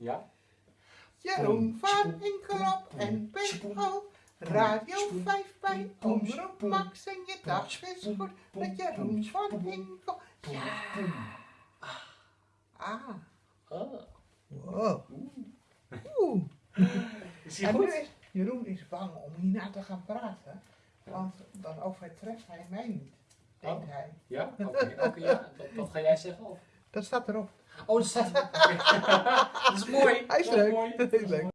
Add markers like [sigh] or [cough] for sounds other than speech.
Ja? Jeroen van Inkelop en Pinkol. Radio 5 bij Omroep Max en je dag is goed met Jeroen van Inkel. Ja. Ah. Oh. Wow. Oeh. Is hij En nu goed? is Jeroen is bang om hierna te gaan praten. Want dan overtreft hij mij niet, denkt Oh. hij. Ja? Oké, oké, ja. Wat ga jij zeggen? Of? Dat staat erop. Oh, dat staat [laughs] dat is mooi. Hij is leuk. mooi. Dat is leuk. [laughs]